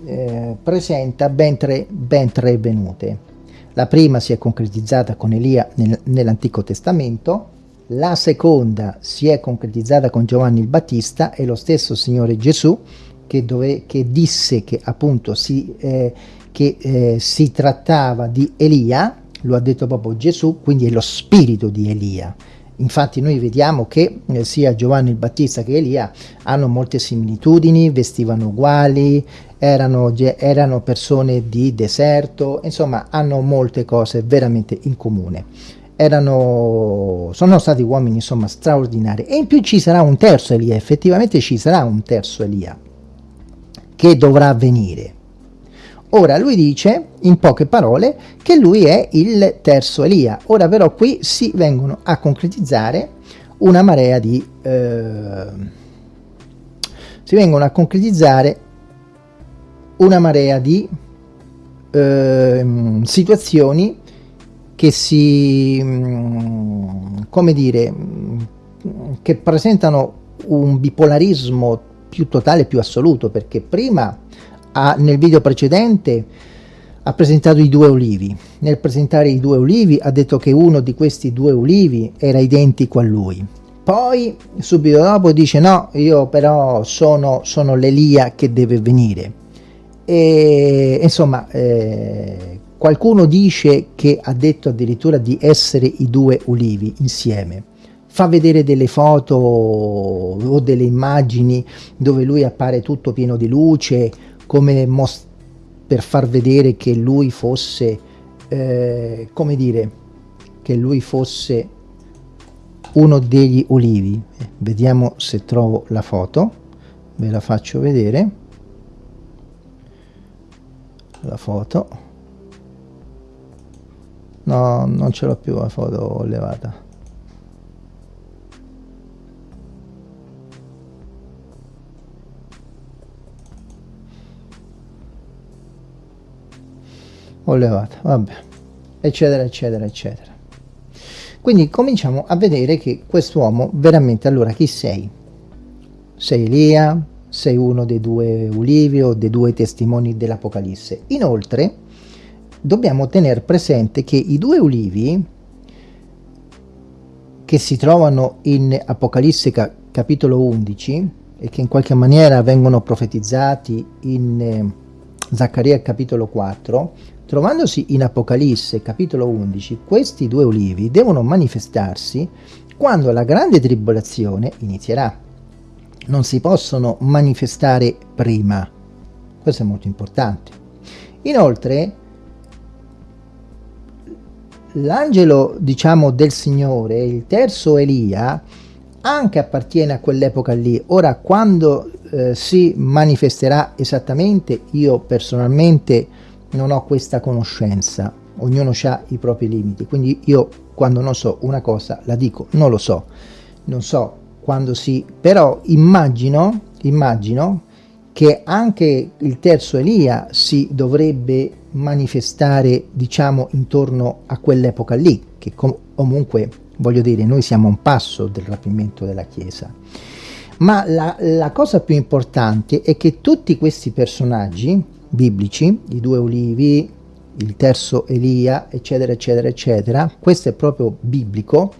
eh, presenta ben tre, ben tre venute. La prima si è concretizzata con Elia nel- nell'Antico Testamento, la seconda si è concretizzata con Giovanni il Battista e lo stesso Signore Gesù che, dove, che disse che appunto si, eh, che, eh, si trattava di Elia, lo ha detto proprio Gesù, quindi è lo spirito di Elia. Infatti noi vediamo che eh, sia Giovanni il Battista che Elia hanno molte similitudini, vestivano uguali, erano, erano persone di deserto, insomma hanno molte cose veramente in comune. Erano, sono stati uomini insomma straordinari e in più ci sarà un terzo Elia, effettivamente ci sarà un terzo Elia che dovrà venire. Ora lui dice in poche parole che lui è il terzo Elia. Ora però qui si vengono a concretizzare una marea di... eh, si vengono a concretizzare una marea di eh, situazioni che si, mm, come dire, mm, che presentano un bipolarismo più totale, più assoluto, perché prima ha, nel video precedente ha presentato i due olivi. Nel presentare i due olivi ha detto che uno di questi due olivi era identico a lui. Poi subito dopo dice no, io però sono, sono l'Elia che deve venire. E insomma, eh, qualcuno dice che ha detto addirittura di essere i due ulivi insieme. Fa vedere delle foto o delle immagini dove lui appare tutto pieno di luce, come per far vedere che lui fosse, eh, come dire, che lui fosse uno degli ulivi. Vediamo se trovo la foto, ve la faccio vedere. La foto. No non ce l'ho più la foto levata ho levata vabbè. Eccetera eccetera eccetera. Quindi cominciamo a vedere che quest'uomo veramente allora chi sei? Sei Elia? Sei uno dei due ulivi o dei due testimoni dell'Apocalisse. Inoltre, dobbiamo tenere presente che i due ulivi che si trovano in Apocalisse ca capitolo 11 e che in qualche maniera vengono profetizzati in eh, Zaccaria capitolo 4, trovandosi in Apocalisse capitolo 11, questi due ulivi devono manifestarsi quando la grande tribolazione inizierà non si possono manifestare prima. Questo è molto importante. Inoltre, l'angelo, diciamo, del Signore, il terzo Elia, anche appartiene a quell'epoca lì. Ora, quando eh, si manifesterà esattamente, io personalmente non ho questa conoscenza. Ognuno ha i propri limiti, quindi io quando non so una cosa la dico, non lo so. Non so quando si... però immagino, immagino che anche il terzo Elia si dovrebbe manifestare, diciamo, intorno a quell'epoca lì, che com comunque, voglio dire, noi siamo a un passo del rapimento della Chiesa. Ma la, la cosa più importante è che tutti questi personaggi biblici, i due olivi, il terzo Elia, eccetera, eccetera, eccetera, questo è proprio biblico,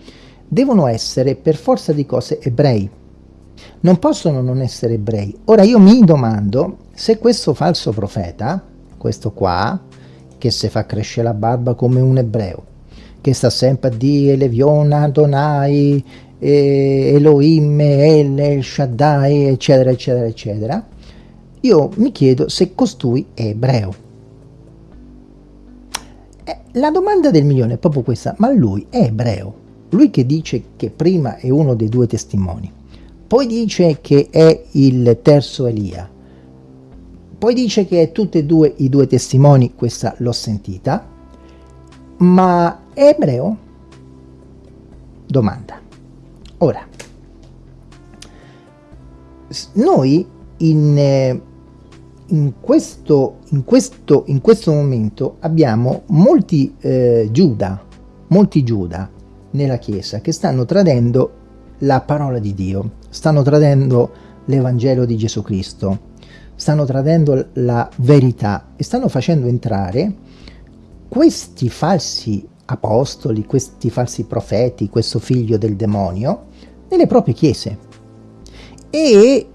devono essere per forza di cose ebrei. Non possono non essere ebrei. Ora io mi domando se questo falso profeta, questo qua, che si fa crescere la barba come un ebreo, che sta sempre a dire Levion, Adonai, Elohim, El, El Shaddai, eccetera, eccetera, eccetera, io mi chiedo se costui è ebreo. Eh, la domanda del milione è proprio questa, ma lui è ebreo? lui che dice che prima è uno dei due testimoni, poi dice che è il terzo Elia, poi dice che è tutti e due i due testimoni, questa l'ho sentita, ma è ebreo? Domanda. Ora, noi in, eh, in, questo, in, questo, in questo momento abbiamo molti eh, Giuda, molti Giuda nella Chiesa che stanno tradendo la parola di Dio, stanno tradendo l'Evangelo di Gesù Cristo, stanno tradendo la verità e stanno facendo entrare questi falsi apostoli, questi falsi profeti, questo figlio del demonio, nelle proprie chiese. E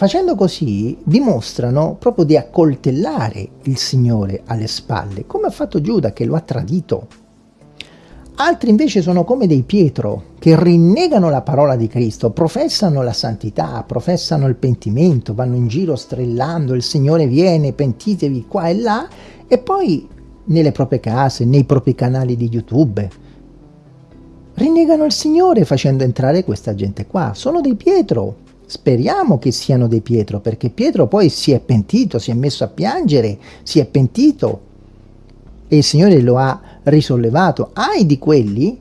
facendo così dimostrano proprio di accoltellare il Signore alle spalle, come ha fatto Giuda che lo ha tradito. Altri invece sono come dei Pietro, che rinnegano la parola di Cristo, professano la santità, professano il pentimento, vanno in giro strillando, il Signore viene, pentitevi qua e là, e poi nelle proprie case, nei propri canali di YouTube, rinnegano il Signore facendo entrare questa gente qua. Sono dei Pietro, speriamo che siano dei Pietro, perché Pietro poi si è pentito, si è messo a piangere, si è pentito, e il Signore lo ha risollevato. Ai di quelli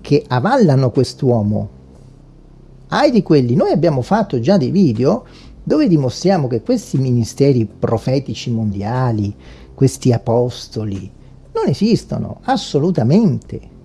che avallano quest'uomo, ai di quelli, noi abbiamo fatto già dei video dove dimostriamo che questi ministeri profetici mondiali, questi apostoli, non esistono assolutamente.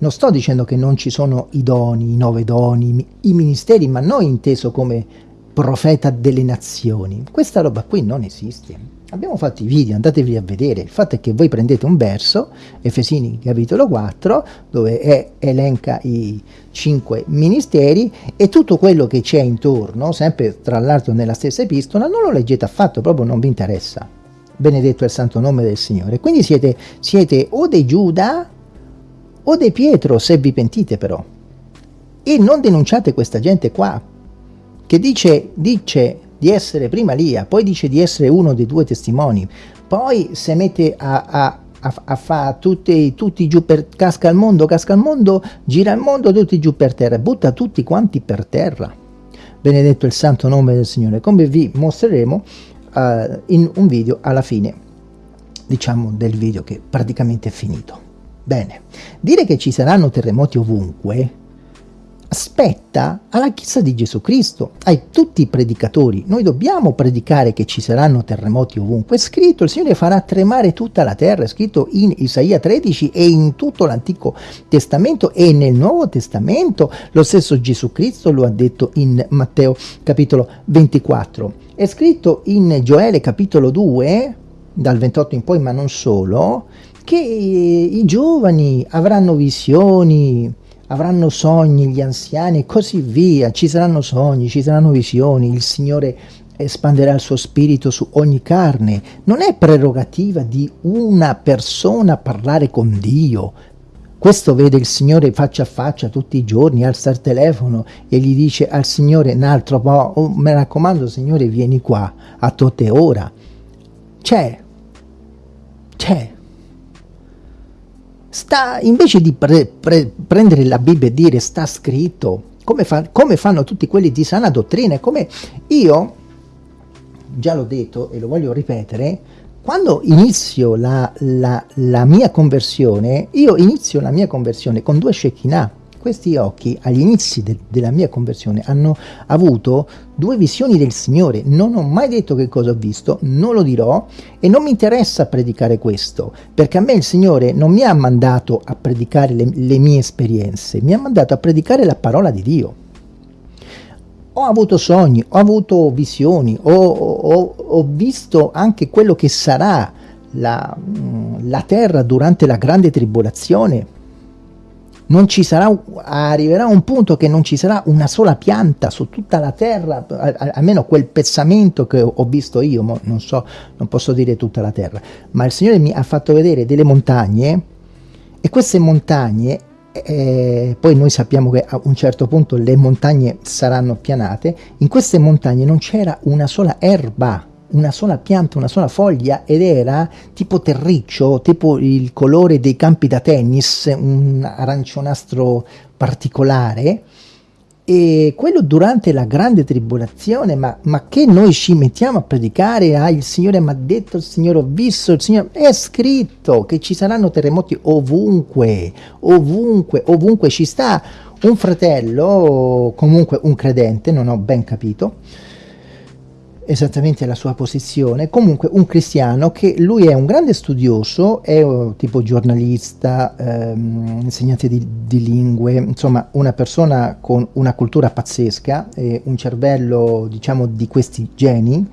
Non sto dicendo che non ci sono i doni, i nove doni, i ministeri, ma non inteso come profeta delle nazioni. Questa roba qui non esiste. Abbiamo fatto i video, andatevi a vedere. Il fatto è che voi prendete un verso, Efesini capitolo 4, dove è, elenca i cinque ministeri e tutto quello che c'è intorno, sempre tra l'altro nella stessa epistola, non lo leggete affatto, proprio non vi interessa. Benedetto è il santo nome del Signore. Quindi siete, siete o dei Giuda o dei Pietro, se vi pentite però. E non denunciate questa gente qua, che dice, dice di essere prima Lia, poi dice di essere uno dei due testimoni, poi si mette a, a, a, a fare tutti, tutti giù per... casca al mondo, casca al mondo, gira il mondo, tutti giù per terra, butta tutti quanti per terra. Benedetto il santo nome del Signore, come vi mostreremo uh, in un video alla fine, diciamo, del video che praticamente è finito. Bene, dire che ci saranno terremoti ovunque spetta alla Chiesa di Gesù Cristo, ai tutti i predicatori. Noi dobbiamo predicare che ci saranno terremoti ovunque. È scritto, il Signore farà tremare tutta la terra, è scritto in Isaia 13 e in tutto l'Antico Testamento e nel Nuovo Testamento. Lo stesso Gesù Cristo lo ha detto in Matteo capitolo 24. È scritto in Gioele capitolo 2, dal 28 in poi, ma non solo, che i giovani avranno visioni, avranno sogni gli anziani e così via, ci saranno sogni, ci saranno visioni, il Signore espanderà il suo spirito su ogni carne. Non è prerogativa di una persona parlare con Dio. Questo vede il Signore faccia a faccia tutti i giorni, alza il telefono e gli dice al Signore un altro po', oh, mi raccomando Signore vieni qua, a tote ora. C'è, c'è, sta, invece di pre, pre, prendere la Bibbia e dire sta scritto, come, fa, come fanno tutti quelli di sana dottrina, come io, già l'ho detto e lo voglio ripetere, quando inizio la, la, la, mia conversione, io inizio la mia conversione con due Shekinah, questi occhi agli inizi de della mia conversione hanno avuto due visioni del Signore. Non ho mai detto che cosa ho visto, non lo dirò e non mi interessa predicare questo, perché a me il Signore non mi ha mandato a predicare le, le mie esperienze, mi ha mandato a predicare la parola di Dio. Ho avuto sogni, ho avuto visioni, ho, ho, ho visto anche quello che sarà la, la terra durante la grande tribolazione, non ci sarà, arriverà un punto che non ci sarà una sola pianta su tutta la terra, almeno quel pezzamento che ho visto io, non so, non posso dire tutta la terra, ma il Signore mi ha fatto vedere delle montagne e queste montagne, eh, poi noi sappiamo che a un certo punto le montagne saranno pianate, in queste montagne non c'era una sola erba, una sola pianta, una sola foglia ed era tipo terriccio, tipo il colore dei campi da tennis, un arancionastro particolare. E quello durante la grande tribolazione, ma, ma che noi ci mettiamo a predicare, ah il Signore mi ha detto, il Signore ho visto, il Signore è scritto che ci saranno terremoti ovunque, ovunque, ovunque ci sta un fratello, comunque un credente, non ho ben capito, esattamente la sua posizione, comunque un cristiano che lui è un grande studioso, è uh, tipo giornalista, ehm, insegnante di, di, lingue, insomma una persona con una cultura pazzesca e un cervello diciamo di questi geni,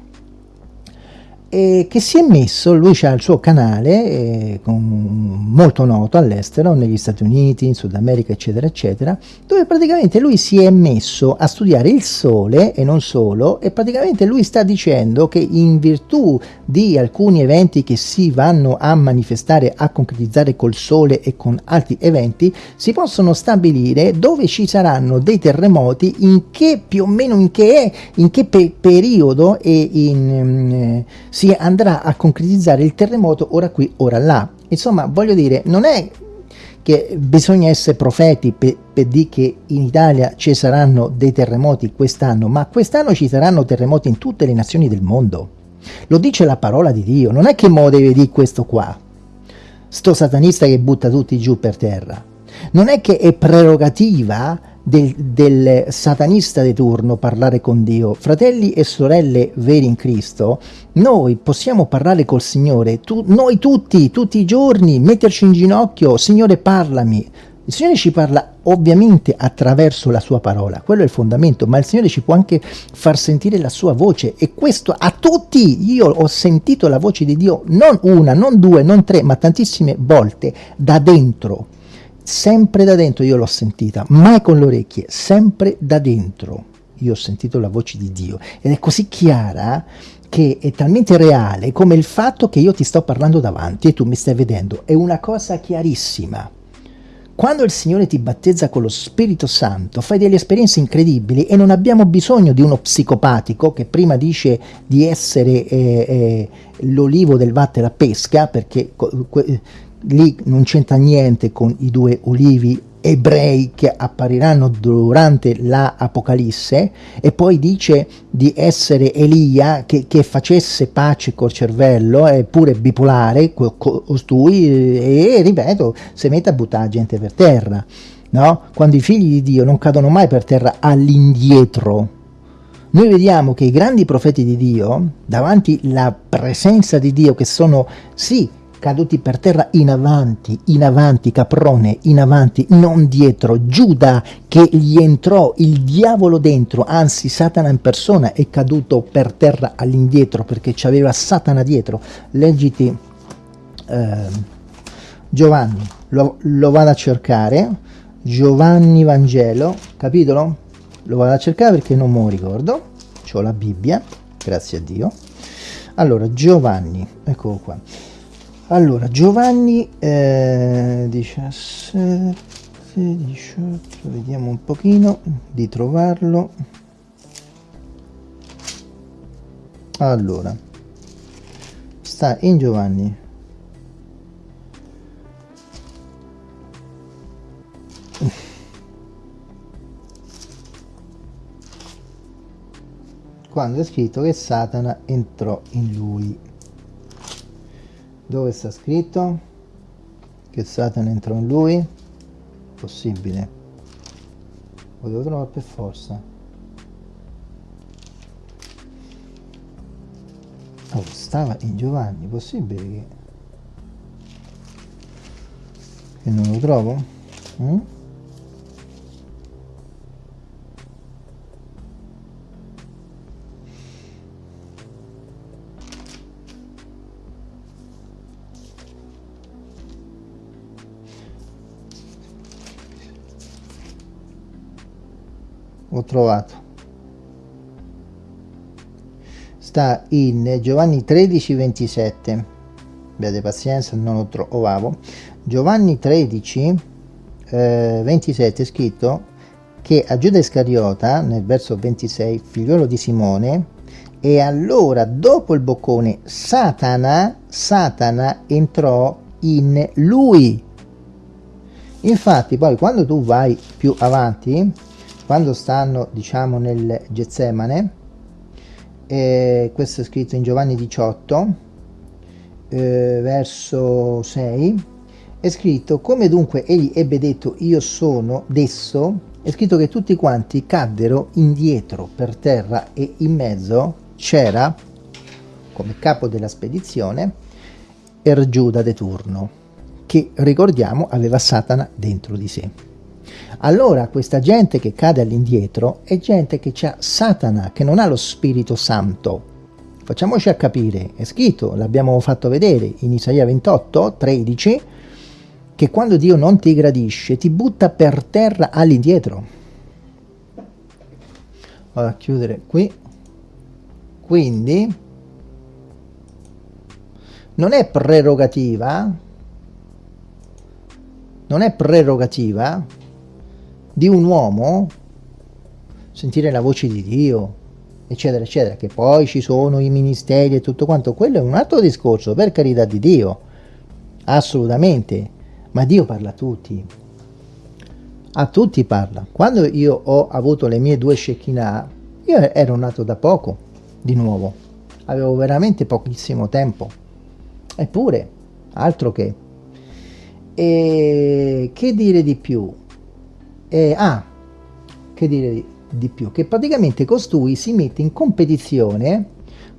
e che si è messo, lui ha il suo canale eh, con, molto noto all'estero, negli Stati Uniti, in Sud America, eccetera, eccetera, dove praticamente lui si è messo a studiare il Sole e non solo, e praticamente lui sta dicendo che in virtù di alcuni eventi che si vanno a manifestare, a concretizzare col Sole e con altri eventi, si possono stabilire dove ci saranno dei terremoti, in che più o meno in che, in che pe periodo e in... Eh, si andrà a concretizzare il terremoto ora qui, ora là. Insomma, voglio dire, non è che bisogna essere profeti per, per dire che in Italia ci saranno dei terremoti quest'anno, ma quest'anno ci saranno terremoti in tutte le nazioni del mondo. Lo dice la parola di Dio, non è che mo deve dire questo qua, sto satanista che butta tutti giù per terra. Non è che è prerogativa del, del, satanista di turno parlare con Dio. Fratelli e sorelle veri in Cristo, noi possiamo parlare col Signore, tu, noi tutti, tutti i giorni, metterci in ginocchio, Signore parlami. Il Signore ci parla ovviamente attraverso la sua parola, quello è il fondamento, ma il Signore ci può anche far sentire la sua voce e questo a tutti, io ho sentito la voce di Dio non una, non due, non tre, ma tantissime volte da dentro, sempre da dentro io l'ho sentita, mai con le orecchie, sempre da dentro. Io ho sentito la voce di Dio. Ed è così chiara che è talmente reale come il fatto che io ti sto parlando davanti e tu mi stai vedendo, è una cosa chiarissima. Quando il Signore ti battezza con lo Spirito Santo, fai delle esperienze incredibili e non abbiamo bisogno di uno psicopatico che prima dice di essere eh, eh, l'olivo del vatte la pesca, perché lì non c'entra niente con i due olivi ebrei che appariranno durante la Apocalisse e poi dice di essere Elia che, che facesse pace col cervello, è pure bipolare costui e ripeto, si mette a buttare gente per terra. No? Quando i figli di Dio non cadono mai per terra all'indietro, noi vediamo che i grandi profeti di Dio, davanti alla presenza di Dio, che sono sì caduti per terra in avanti, in avanti, caprone, in avanti, non dietro. Giuda che gli entrò il diavolo dentro, anzi Satana in persona è caduto per terra all'indietro perché c'aveva Satana dietro. Leggiti eh, Giovanni, lo, lo vado a cercare, Giovanni Vangelo, capitolo? Lo vado a cercare perché non me lo ricordo, ho la Bibbia, grazie a Dio. Allora, Giovanni, eccolo qua. Allora, Giovanni eh, 17, 18, vediamo un pochino di trovarlo. Allora, sta in Giovanni. Quando è scritto che Satana entrò in lui dove sta scritto? Che Satana entrò in lui? Possibile. Lo devo trovare per forza. Oh, stava in Giovanni possibile che, che non lo trovo? Mm? Ho trovato. Sta in Giovanni 13 27 abbiate pazienza non lo trovavo. Giovanni 13 eh, 27 è scritto che a Giuda Iscariota nel verso 26 figliolo di Simone e allora dopo il boccone Satana Satana entrò in lui. Infatti poi quando tu vai più avanti quando stanno diciamo nel Getsemane eh, questo è scritto in Giovanni 18 eh, verso 6 è scritto come dunque egli ebbe detto io sono desso è scritto che tutti quanti caddero indietro per terra e in mezzo c'era come capo della spedizione Ergiuda de Turno che ricordiamo aveva Satana dentro di sé allora questa gente che cade all'indietro è gente che ha Satana, che non ha lo Spirito Santo. Facciamoci a capire, è scritto, l'abbiamo fatto vedere in Isaia 28, 13, che quando Dio non ti gradisce ti butta per terra all'indietro. Vado a chiudere qui. Quindi non è prerogativa, non è prerogativa di un uomo sentire la voce di Dio eccetera eccetera che poi ci sono i ministeri e tutto quanto quello è un altro discorso per carità di Dio assolutamente ma Dio parla a tutti. A tutti parla. Quando io ho avuto le mie due Shekinah io ero nato da poco di nuovo. Avevo veramente pochissimo tempo. Eppure altro che. E che dire di più eh, ah, che dire di, più? Che praticamente costui si mette in competizione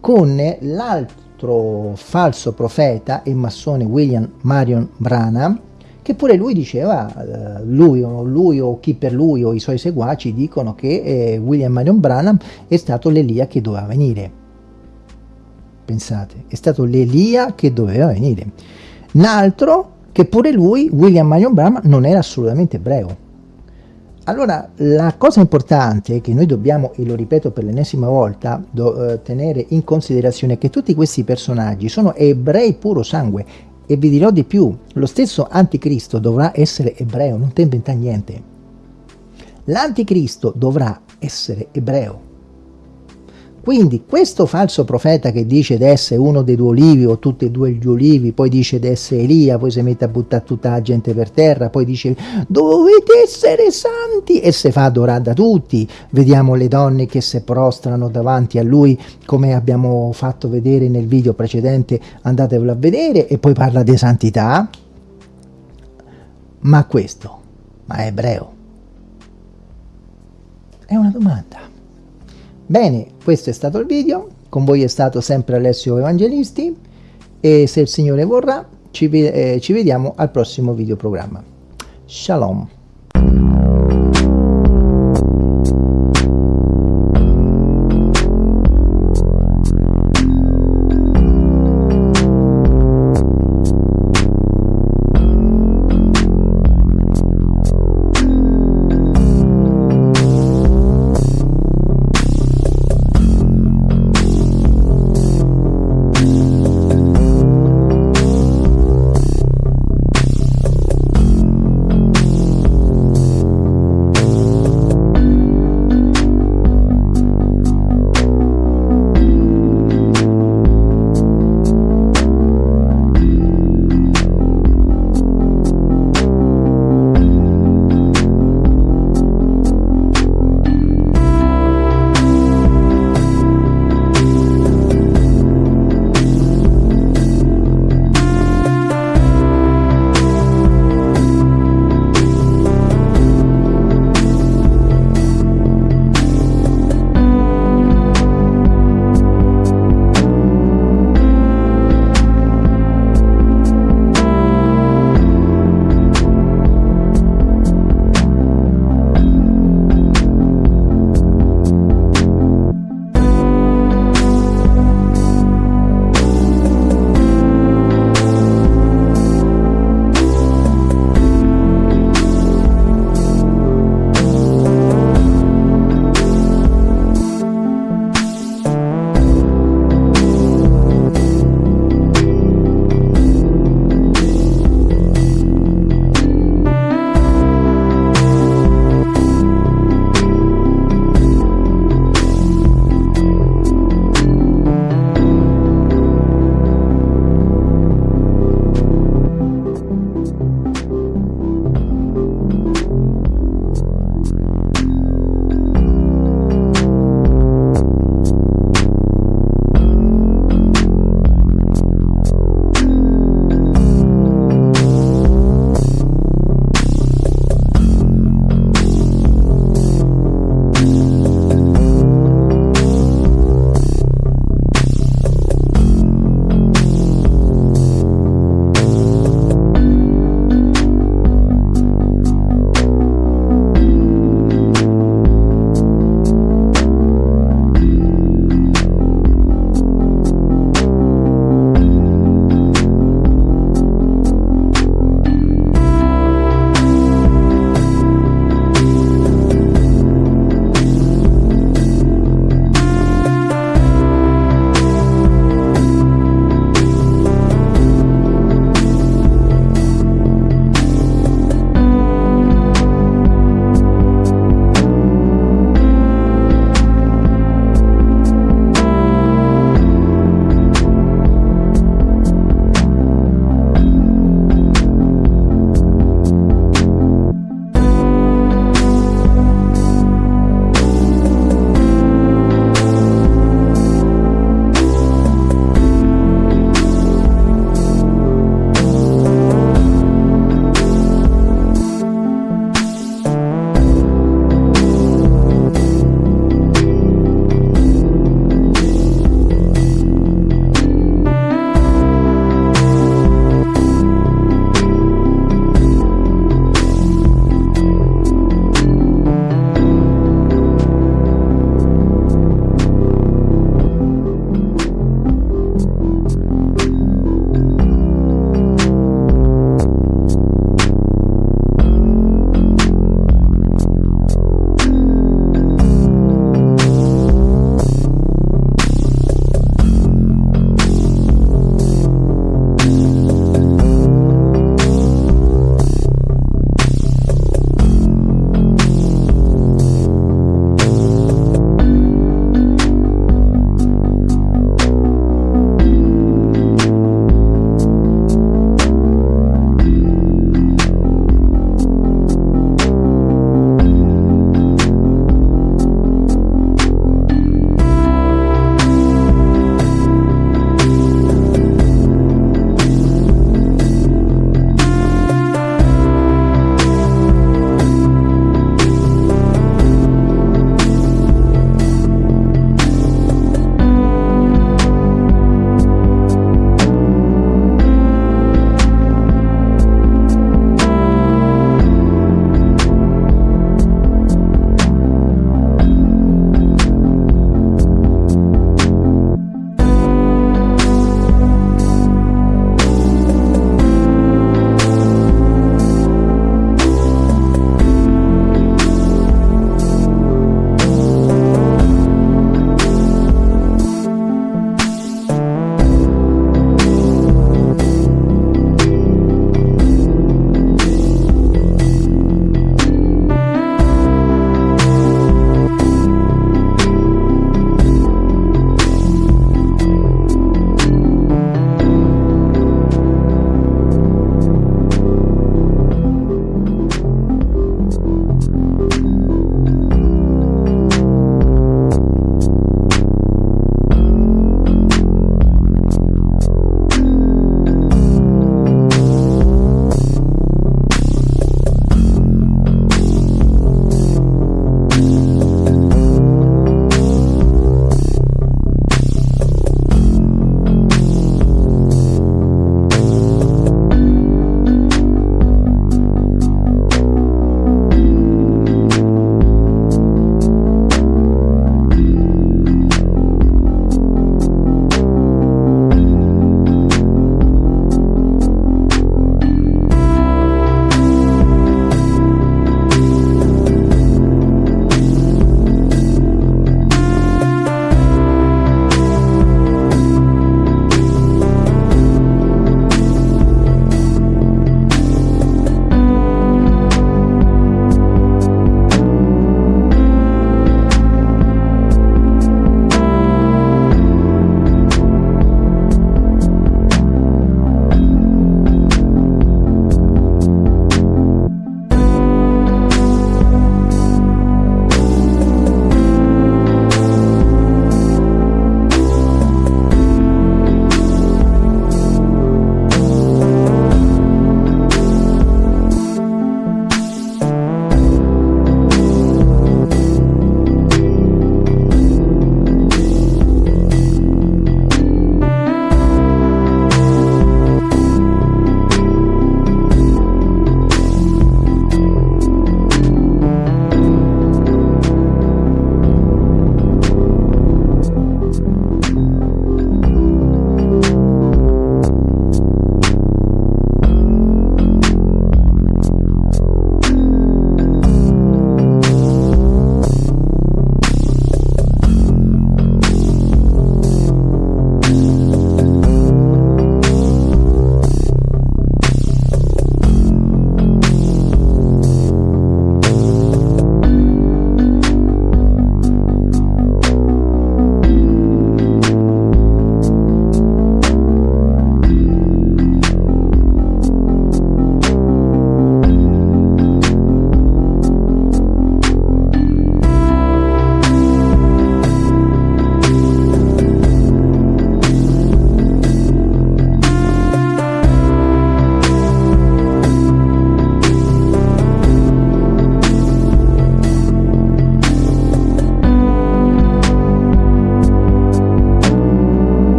con l'altro falso profeta e massone William Marion Branham, che pure lui diceva, eh, lui, o lui o chi per lui o i suoi seguaci dicono che eh, William Marion Branham è stato l'Elia che doveva venire. Pensate, è stato l'Elia che doveva venire. Un altro che pure lui, William Marion Branham, non era assolutamente ebreo. Allora, la cosa importante che noi dobbiamo, e lo ripeto per l'ennesima volta, do, eh, tenere in considerazione è che tutti questi personaggi sono ebrei puro sangue, e vi dirò di più, lo stesso anticristo dovrà essere ebreo, non ti inventa niente. L'anticristo dovrà essere ebreo. Quindi questo falso profeta che dice di essere uno dei due olivi o tutti e due gli olivi, poi dice di essere Elia, poi si mette a buttare tutta la gente per terra, poi dice dovete essere santi e si fa adorare da tutti. Vediamo le donne che si prostrano davanti a lui come abbiamo fatto vedere nel video precedente, andatevelo a vedere e poi parla di santità. Ma questo, ma è ebreo? È una domanda. Bene, questo è stato il video, con voi è stato sempre Alessio Evangelisti e se il Signore vorrà ci, eh, ci vediamo al prossimo video programma. Shalom.